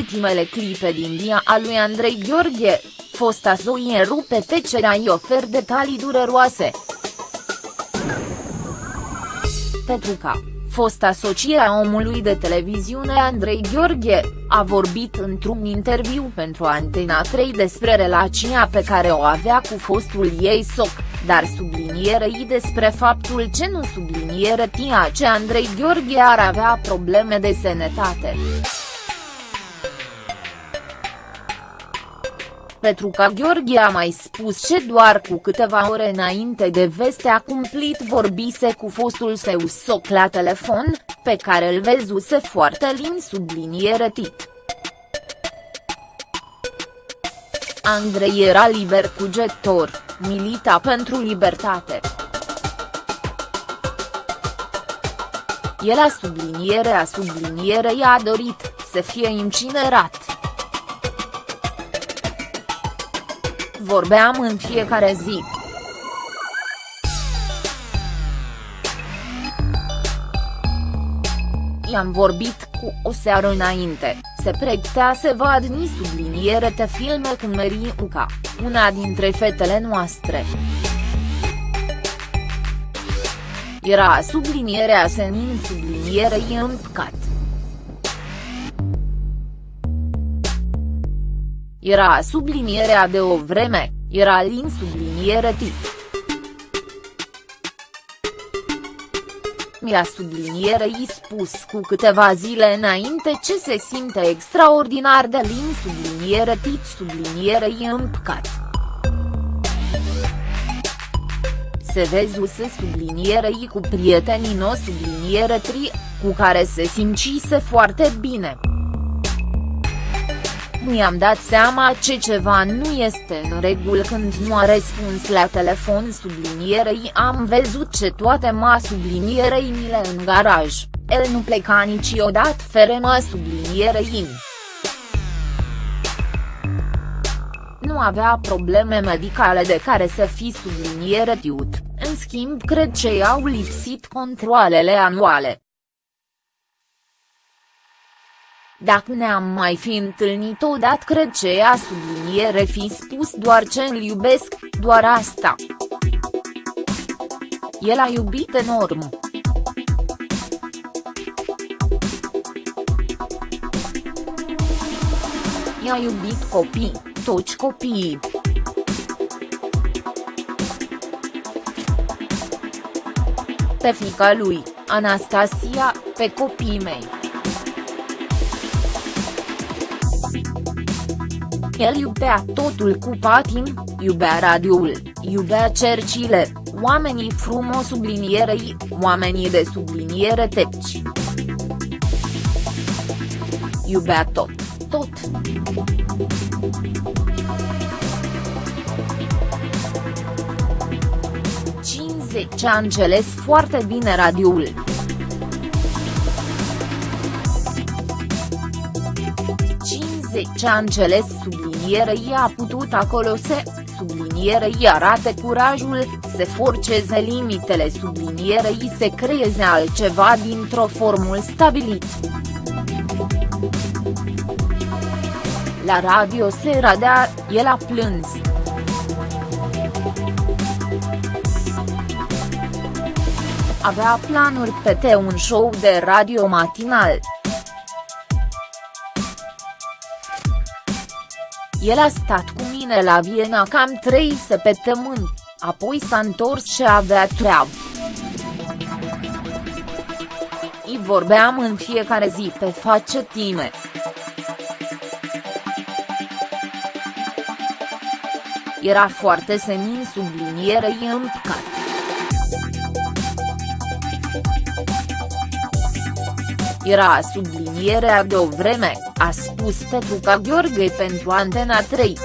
ultimele clipe din via a lui Andrei Gheorghe, fosta Zoe rupe tecerea i ofer detalii dureroase. Petruca, fosta socie a omului de televiziune Andrei Gheorghe, a vorbit într-un interviu pentru Antena 3 despre relația pe care o avea cu fostul ei soc, dar sublinierei despre faptul ce nu subliniere tia ce Andrei Gheorghe ar avea probleme de sănătate. Petruca Gheorghe a mai spus ce doar cu câteva ore înainte de veste a cumplit vorbise cu fostul său soc la telefon, pe care îl văzuse foarte lin subliniere tit. Andrei era liber cugetor, milita pentru libertate. El a subliniere a sublinierei a dorit, să fie incinerat. Vorbeam în fiecare zi. I-am vorbit cu o seară înainte, se pregătea să vadni subliniere te filme cu Meriuca, una dintre fetele noastre. Era sublinierea senin sublinierei împcat. Era sublinierea de o vreme, era lin subliniere tip. Mi-a sublinierei spus cu câteva zile înainte ce se simte extraordinar de lin subliniere tit sublinierei împcat. Se vezuse sublinierei cu prietenii no subliniere tri, cu care se simțise foarte bine mi-am dat seama ce ceva nu este în regulă când nu a răspuns la telefon sublinierei. Am văzut ce toate ma sublinierei mile în garaj, el nu pleca niciodată fără ma sublinierei. Nu avea probleme medicale de care să fi subliniere tiut, în schimb cred că i-au lipsit controalele anuale. Dacă ne-am mai fi întâlnit odată cred ce ea subliniere fi spus doar ce îl iubesc, doar asta. El a iubit enorm. I-a iubit copii, toți copiii. Pe fica lui, Anastasia, pe copiii mei. El iubea totul cu patim, iubea radioul, iubea cercile, oamenii frumos sublinierei, oamenii de subliniere tepci. Iubea tot, tot. ce a înțeles foarte bine radioul. Ce a înțeles sublinierei a putut acolo să, sublinierei arate curajul, să forceze limitele sublinierei să creeze altceva dintr-o formul stabilit. La radio se radea, el a plâns. Avea planuri pe un show de radio matinal. El a stat cu mine la Viena cam trei săptămâni, apoi s-a întors și avea treabă. I vorbeam în fiecare zi pe face time. Era foarte senin sublinierei împcat. Era sublinierea de o vreme, a spus Petruca Gheorghe pentru Antena 3.